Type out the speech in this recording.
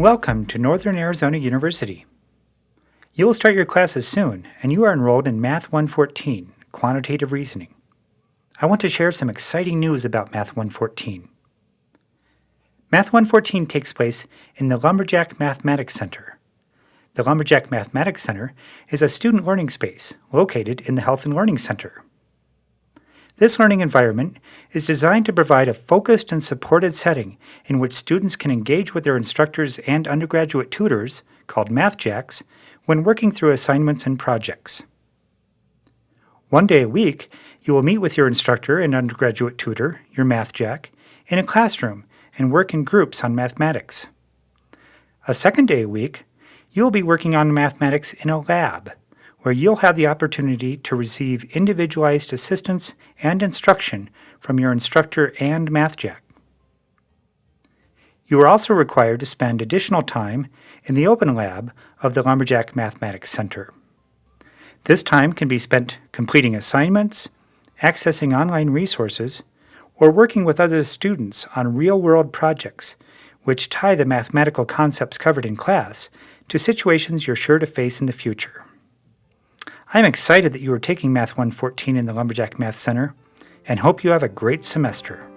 Welcome to Northern Arizona University. You will start your classes soon, and you are enrolled in Math 114, Quantitative Reasoning. I want to share some exciting news about Math 114. Math 114 takes place in the Lumberjack Mathematics Center. The Lumberjack Mathematics Center is a student learning space located in the Health and Learning Center. This learning environment is designed to provide a focused and supported setting in which students can engage with their instructors and undergraduate tutors, called MathJacks, when working through assignments and projects. One day a week, you will meet with your instructor and undergraduate tutor, your MathJack, in a classroom and work in groups on mathematics. A second day a week, you will be working on mathematics in a lab where you'll have the opportunity to receive individualized assistance and instruction from your instructor and MathJack. You are also required to spend additional time in the open lab of the Lumberjack Mathematics Center. This time can be spent completing assignments, accessing online resources, or working with other students on real-world projects which tie the mathematical concepts covered in class to situations you're sure to face in the future. I'm excited that you are taking Math 114 in the Lumberjack Math Center and hope you have a great semester.